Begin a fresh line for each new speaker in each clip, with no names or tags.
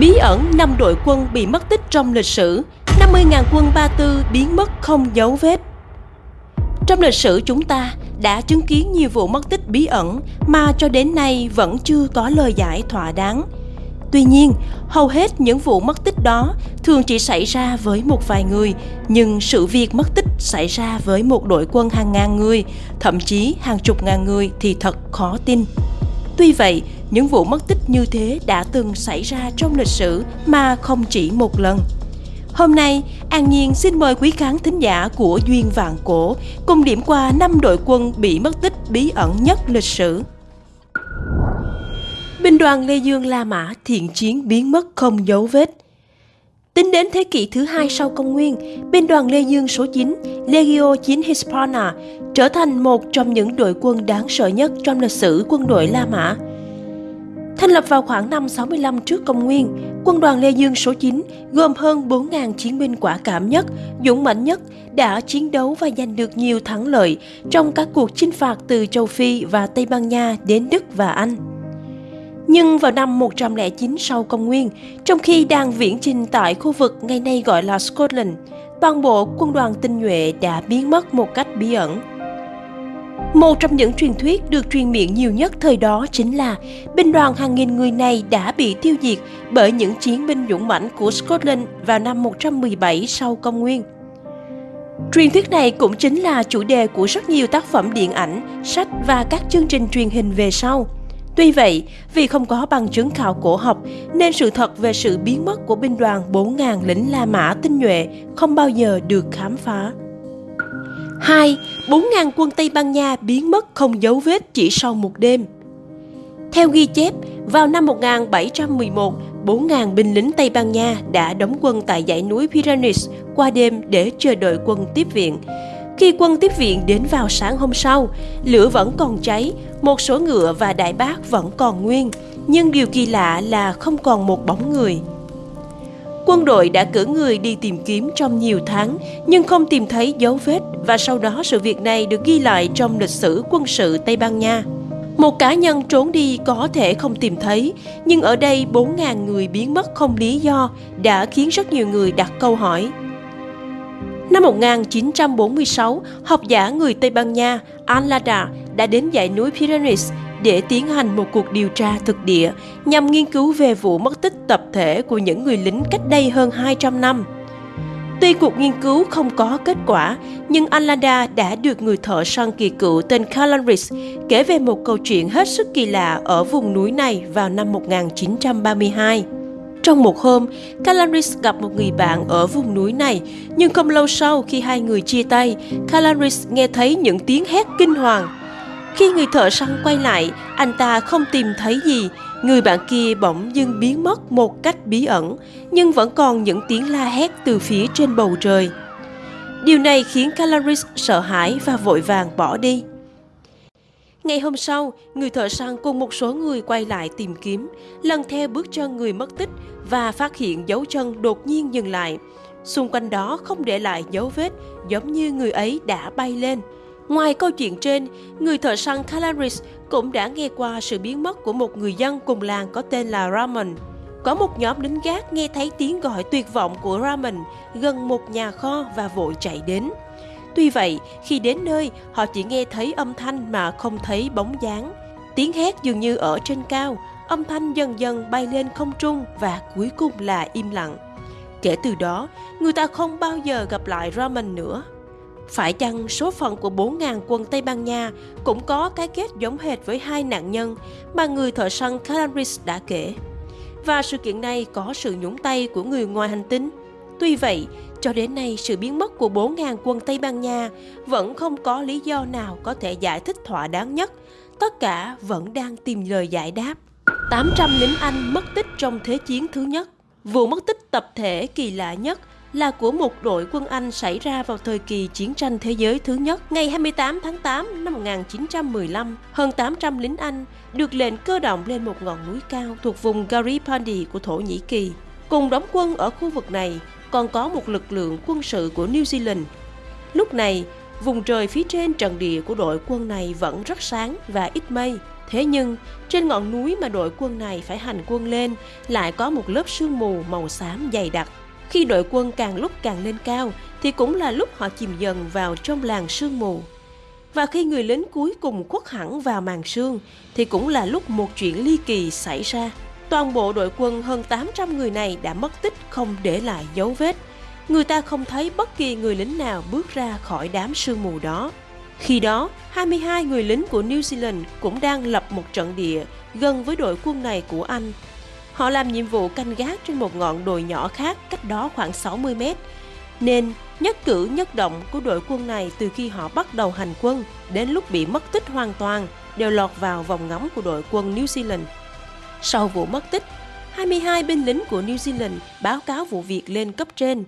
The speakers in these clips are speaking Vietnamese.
Bí ẩn năm đội quân bị mất tích trong lịch sử 50.000 quân Ba Tư biến mất không dấu vết Trong lịch sử chúng ta đã chứng kiến nhiều vụ mất tích bí ẩn mà cho đến nay vẫn chưa có lời giải thỏa đáng. Tuy nhiên, hầu hết những vụ mất tích đó thường chỉ xảy ra với một vài người, nhưng sự việc mất tích xảy ra với một đội quân hàng ngàn người, thậm chí hàng chục ngàn người thì thật khó tin. Tuy vậy, những vụ mất tích như thế đã từng xảy ra trong lịch sử mà không chỉ một lần. Hôm nay, An Nhiên xin mời quý khán thính giả của Duyên Vạn Cổ cùng điểm qua năm đội quân bị mất tích bí ẩn nhất lịch sử. Binh đoàn Lê Dương La Mã thiện chiến biến mất không dấu vết. Tính đến thế kỷ thứ hai sau công nguyên, binh đoàn Lê Dương số 9, Legio 9 Hispana, trở thành một trong những đội quân đáng sợ nhất trong lịch sử quân đội La Mã. Thành lập vào khoảng năm 65 trước công nguyên, quân đoàn Lê Dương số 9 gồm hơn 4.000 chiến binh quả cảm nhất, dũng mãnh nhất, đã chiến đấu và giành được nhiều thắng lợi trong các cuộc chinh phạt từ châu Phi và Tây Ban Nha đến Đức và Anh. Nhưng vào năm 109 sau công nguyên, trong khi đang viễn chinh tại khu vực ngày nay gọi là Scotland, toàn bộ quân đoàn tinh nhuệ đã biến mất một cách bí ẩn. Một trong những truyền thuyết được truyền miệng nhiều nhất thời đó chính là binh đoàn hàng nghìn người này đã bị tiêu diệt bởi những chiến binh dũng mãnh của Scotland vào năm 117 sau công nguyên. Truyền thuyết này cũng chính là chủ đề của rất nhiều tác phẩm điện ảnh, sách và các chương trình truyền hình về sau. Tuy vậy, vì không có bằng chứng khảo cổ học nên sự thật về sự biến mất của binh đoàn 4.000 lính La Mã tinh nhuệ không bao giờ được khám phá. 2. 4.000 quân Tây Ban Nha biến mất không dấu vết chỉ sau một đêm. Theo ghi chép, vào năm 1711, 4.000 binh lính Tây Ban Nha đã đóng quân tại dãy núi Pyrenees qua đêm để chờ đợi quân tiếp viện. Khi quân tiếp viện đến vào sáng hôm sau, lửa vẫn còn cháy, một số ngựa và đại bác vẫn còn nguyên, nhưng điều kỳ lạ là không còn một bóng người. Quân đội đã cử người đi tìm kiếm trong nhiều tháng nhưng không tìm thấy dấu vết và sau đó sự việc này được ghi lại trong lịch sử quân sự Tây Ban Nha. Một cá nhân trốn đi có thể không tìm thấy, nhưng ở đây 4.000 người biến mất không lý do đã khiến rất nhiều người đặt câu hỏi. Năm 1946, học giả người Tây Ban Nha Anlada đã đến dãy núi Pyrenees để tiến hành một cuộc điều tra thực địa nhằm nghiên cứu về vụ mất tích tập thể của những người lính cách đây hơn 200 năm. Tuy cuộc nghiên cứu không có kết quả, nhưng Alanda đã được người thợ săn kỳ cựu tên Calanris kể về một câu chuyện hết sức kỳ lạ ở vùng núi này vào năm 1932. Trong một hôm, Calanris gặp một người bạn ở vùng núi này, nhưng không lâu sau khi hai người chia tay, Calanris nghe thấy những tiếng hét kinh hoàng. Khi người thợ săn quay lại, anh ta không tìm thấy gì, người bạn kia bỗng dưng biến mất một cách bí ẩn, nhưng vẫn còn những tiếng la hét từ phía trên bầu trời. Điều này khiến Calaris sợ hãi và vội vàng bỏ đi. Ngày hôm sau, người thợ săn cùng một số người quay lại tìm kiếm, lần theo bước chân người mất tích và phát hiện dấu chân đột nhiên dừng lại. Xung quanh đó không để lại dấu vết, giống như người ấy đã bay lên. Ngoài câu chuyện trên, người thợ săn Calaris cũng đã nghe qua sự biến mất của một người dân cùng làng có tên là Ramon. Có một nhóm lính gác nghe thấy tiếng gọi tuyệt vọng của Ramon gần một nhà kho và vội chạy đến. Tuy vậy, khi đến nơi, họ chỉ nghe thấy âm thanh mà không thấy bóng dáng. Tiếng hét dường như ở trên cao, âm thanh dần dần bay lên không trung và cuối cùng là im lặng. Kể từ đó, người ta không bao giờ gặp lại Raman nữa. Phải chăng số phận của 4.000 quân Tây Ban Nha cũng có cái kết giống hệt với hai nạn nhân mà người thợ săn Calaris đã kể? Và sự kiện này có sự nhúng tay của người ngoài hành tinh? Tuy vậy, cho đến nay sự biến mất của 4.000 quân Tây Ban Nha vẫn không có lý do nào có thể giải thích thỏa đáng nhất. Tất cả vẫn đang tìm lời giải đáp. 800 lính Anh mất tích trong Thế chiến thứ nhất. Vụ mất tích tập thể kỳ lạ nhất là của một đội quân Anh xảy ra vào thời kỳ chiến tranh thế giới thứ nhất. Ngày 28 tháng 8 năm 1915, hơn 800 lính Anh được lệnh cơ động lên một ngọn núi cao thuộc vùng Garipandi của Thổ Nhĩ Kỳ. Cùng đóng quân ở khu vực này còn có một lực lượng quân sự của New Zealand. Lúc này, vùng trời phía trên trận địa của đội quân này vẫn rất sáng và ít mây. Thế nhưng, trên ngọn núi mà đội quân này phải hành quân lên lại có một lớp sương mù màu xám dày đặc. Khi đội quân càng lúc càng lên cao thì cũng là lúc họ chìm dần vào trong làng sương mù. Và khi người lính cuối cùng khuất hẳn vào màn sương thì cũng là lúc một chuyện ly kỳ xảy ra. Toàn bộ đội quân hơn 800 người này đã mất tích không để lại dấu vết. Người ta không thấy bất kỳ người lính nào bước ra khỏi đám sương mù đó. Khi đó, 22 người lính của New Zealand cũng đang lập một trận địa gần với đội quân này của Anh. Họ làm nhiệm vụ canh gác trên một ngọn đồi nhỏ khác cách đó khoảng 60 mét. Nên nhất cử nhất động của đội quân này từ khi họ bắt đầu hành quân đến lúc bị mất tích hoàn toàn đều lọt vào vòng ngắm của đội quân New Zealand. Sau vụ mất tích, 22 binh lính của New Zealand báo cáo vụ việc lên cấp trên.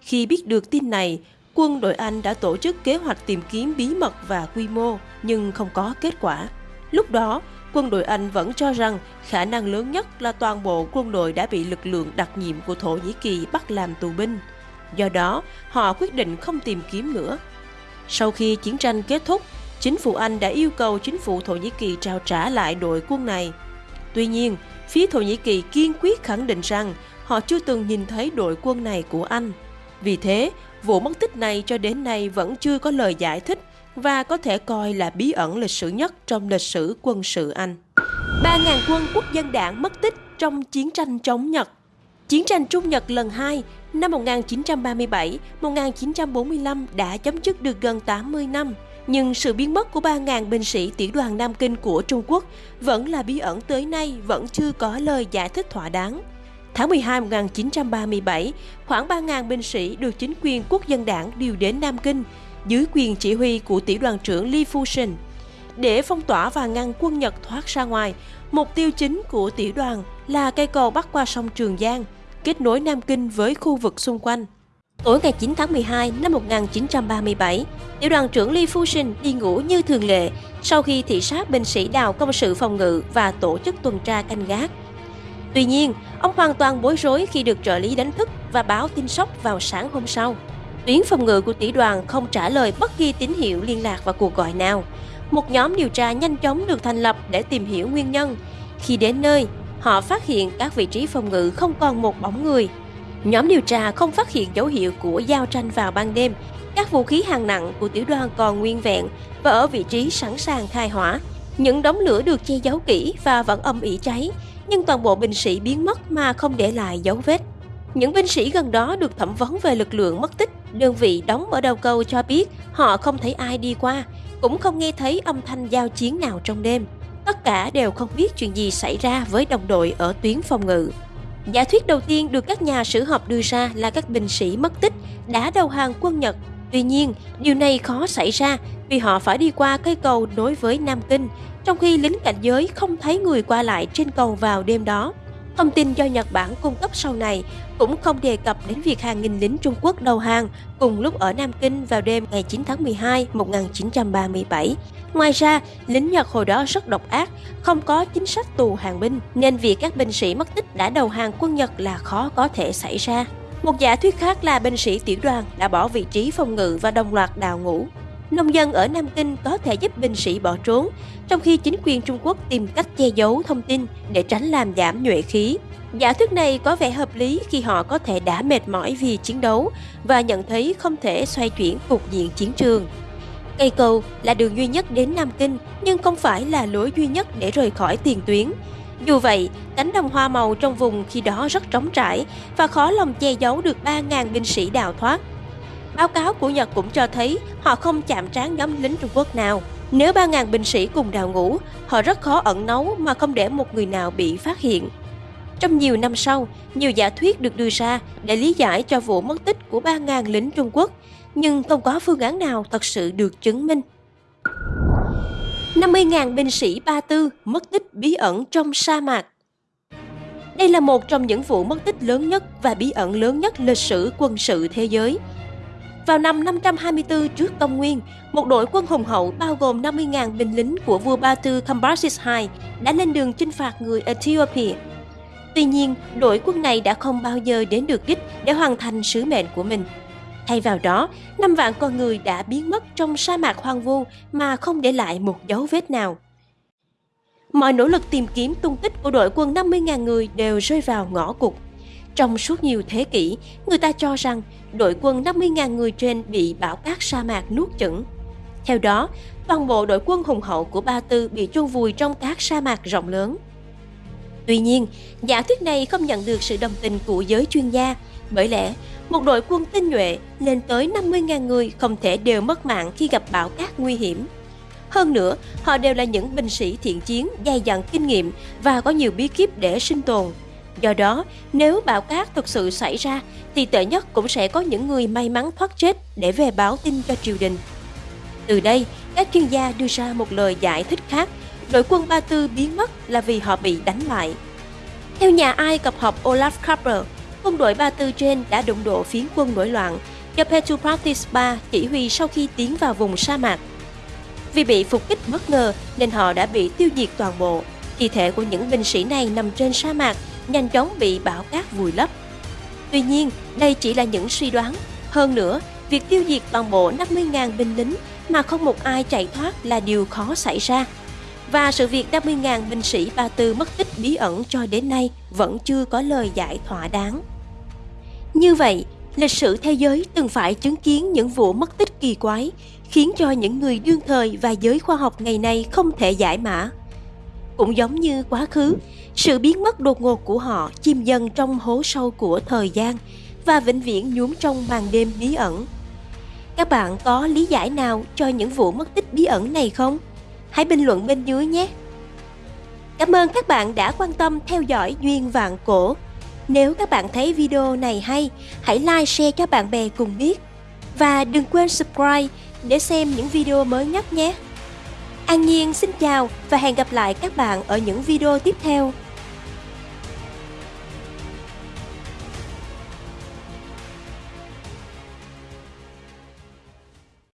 Khi biết được tin này, quân đội Anh đã tổ chức kế hoạch tìm kiếm bí mật và quy mô, nhưng không có kết quả. Lúc đó, quân đội Anh vẫn cho rằng khả năng lớn nhất là toàn bộ quân đội đã bị lực lượng đặc nhiệm của Thổ Nhĩ Kỳ bắt làm tù binh. Do đó, họ quyết định không tìm kiếm nữa. Sau khi chiến tranh kết thúc, chính phủ Anh đã yêu cầu chính phủ Thổ Nhĩ Kỳ trao trả lại đội quân này. Tuy nhiên, phía Thổ Nhĩ Kỳ kiên quyết khẳng định rằng họ chưa từng nhìn thấy đội quân này của Anh. Vì thế, vụ mất tích này cho đến nay vẫn chưa có lời giải thích và có thể coi là bí ẩn lịch sử nhất trong lịch sử quân sự Anh. 3.000 quân quốc dân đảng mất tích trong chiến tranh chống Nhật Chiến tranh Trung Nhật lần 2 năm 1937-1945 đã chấm dứt được gần 80 năm, nhưng sự biến mất của 3.000 binh sĩ tiểu đoàn Nam Kinh của Trung Quốc vẫn là bí ẩn tới nay vẫn chưa có lời giải thích thỏa đáng. Tháng 12 1937, khoảng 3.000 binh sĩ được chính quyền quốc dân đảng điều đến Nam Kinh dưới quyền chỉ huy của tiểu đoàn trưởng Li Fusen. Để phong tỏa và ngăn quân Nhật thoát ra ngoài, mục tiêu chính của tiểu đoàn là cây cầu bắc qua sông Trường Giang, kết nối Nam Kinh với khu vực xung quanh. Tối ngày 9 tháng 12 năm 1937, tiểu đoàn trưởng Li Fusen đi ngủ như thường lệ sau khi thị sát binh sĩ đào công sự phòng ngự và tổ chức tuần tra canh gác. Tuy nhiên, ông hoàn toàn bối rối khi được trợ lý đánh thức và báo tin sốc vào sáng hôm sau. Tuyến phòng ngự của tỷ đoàn không trả lời bất kỳ tín hiệu liên lạc và cuộc gọi nào. Một nhóm điều tra nhanh chóng được thành lập để tìm hiểu nguyên nhân. Khi đến nơi, họ phát hiện các vị trí phòng ngự không còn một bóng người. Nhóm điều tra không phát hiện dấu hiệu của giao tranh vào ban đêm. Các vũ khí hạng nặng của tiểu đoàn còn nguyên vẹn và ở vị trí sẵn sàng khai hỏa. Những đống lửa được che giấu kỹ và vẫn âm ỉ cháy, nhưng toàn bộ binh sĩ biến mất mà không để lại dấu vết. Những binh sĩ gần đó được thẩm vấn về lực lượng mất tích. Đơn vị đóng ở đầu cầu cho biết họ không thấy ai đi qua, cũng không nghe thấy âm thanh giao chiến nào trong đêm. Tất cả đều không biết chuyện gì xảy ra với đồng đội ở tuyến phòng ngự. Giả thuyết đầu tiên được các nhà sử học đưa ra là các binh sĩ mất tích đã đầu hàng quân Nhật. Tuy nhiên, điều này khó xảy ra vì họ phải đi qua cây cầu nối với Nam Kinh, trong khi lính cảnh giới không thấy người qua lại trên cầu vào đêm đó. Thông tin do Nhật Bản cung cấp sau này cũng không đề cập đến việc hàng nghìn lính Trung Quốc đầu hàng cùng lúc ở Nam Kinh vào đêm ngày 9 tháng 12 1937. Ngoài ra, lính Nhật hồi đó rất độc ác, không có chính sách tù hàng binh, nên việc các binh sĩ mất tích đã đầu hàng quân Nhật là khó có thể xảy ra. Một giả thuyết khác là binh sĩ tiểu đoàn đã bỏ vị trí phòng ngự và đồng loạt đào ngũ. Nông dân ở Nam Kinh có thể giúp binh sĩ bỏ trốn, trong khi chính quyền Trung Quốc tìm cách che giấu thông tin để tránh làm giảm nhuệ khí. Giả thuyết này có vẻ hợp lý khi họ có thể đã mệt mỏi vì chiến đấu và nhận thấy không thể xoay chuyển cục diện chiến trường. Cây cầu là đường duy nhất đến Nam Kinh nhưng không phải là lối duy nhất để rời khỏi tiền tuyến. Dù vậy, cánh đồng hoa màu trong vùng khi đó rất trống trải và khó lòng che giấu được 3.000 binh sĩ đào thoát. Báo cáo của Nhật cũng cho thấy họ không chạm trán nhóm lính Trung Quốc nào. Nếu 3.000 binh sĩ cùng đào ngũ, họ rất khó ẩn nấu mà không để một người nào bị phát hiện. Trong nhiều năm sau, nhiều giả thuyết được đưa ra để lý giải cho vụ mất tích của 3.000 lính Trung Quốc, nhưng không có phương án nào thật sự được chứng minh. 50.000 binh sĩ Ba Tư mất tích bí ẩn trong sa mạc Đây là một trong những vụ mất tích lớn nhất và bí ẩn lớn nhất lịch sử quân sự thế giới. Vào năm 524 trước công nguyên, một đội quân hùng hậu bao gồm 50.000 binh lính của vua Ba Tư Cambyses II đã lên đường chinh phạt người Ethiopia. Tuy nhiên, đội quân này đã không bao giờ đến được đích để hoàn thành sứ mệnh của mình. Thay vào đó, năm vạn con người đã biến mất trong sa mạc hoang vu mà không để lại một dấu vết nào. Mọi nỗ lực tìm kiếm tung tích của đội quân 50.000 người đều rơi vào ngõ cụt. Trong suốt nhiều thế kỷ, người ta cho rằng đội quân 50.000 người trên bị bão cát sa mạc nuốt chửng. Theo đó, toàn bộ đội quân hùng hậu của Ba Tư bị chôn vùi trong cát sa mạc rộng lớn. Tuy nhiên, giả thuyết này không nhận được sự đồng tình của giới chuyên gia, bởi lẽ một đội quân tinh nhuệ lên tới 50.000 người không thể đều mất mạng khi gặp bão cát nguy hiểm. Hơn nữa, họ đều là những binh sĩ thiện chiến, dày dặn kinh nghiệm và có nhiều bí kíp để sinh tồn. Do đó, nếu bão cát thực sự xảy ra, thì tệ nhất cũng sẽ có những người may mắn thoát chết để về báo tin cho triều đình. Từ đây, các chuyên gia đưa ra một lời giải thích khác, đội quân Ba Tư biến mất là vì họ bị đánh bại. Theo nhà Ai Cập học Olaf kraper, quân đội Ba Tư trên đã đụng độ phiến quân nổi loạn do Petropratis III chỉ huy sau khi tiến vào vùng sa mạc. Vì bị phục kích bất ngờ nên họ đã bị tiêu diệt toàn bộ. Thi thể của những binh sĩ này nằm trên sa mạc, nhanh chóng bị bão cát vùi lấp. Tuy nhiên, đây chỉ là những suy đoán. Hơn nữa, việc tiêu diệt toàn bộ 50.000 binh lính mà không một ai chạy thoát là điều khó xảy ra. Và sự việc 50.000 binh sĩ Ba Tư mất tích bí ẩn cho đến nay vẫn chưa có lời giải thỏa đáng. Như vậy, lịch sử thế giới từng phải chứng kiến những vụ mất tích kỳ quái, khiến cho những người đương thời và giới khoa học ngày nay không thể giải mã. Cũng giống như quá khứ, sự biến mất đột ngột của họ chìm dần trong hố sâu của thời gian và vĩnh viễn nhuốm trong màn đêm bí ẩn. Các bạn có lý giải nào cho những vụ mất tích bí ẩn này không? Hãy bình luận bên dưới nhé! Cảm ơn các bạn đã quan tâm theo dõi Duyên Vạn Cổ. Nếu các bạn thấy video này hay, hãy like share cho bạn bè cùng biết. Và đừng quên subscribe để xem những video mới nhất nhé. An Nhiên xin chào và hẹn gặp lại các bạn ở những video tiếp theo.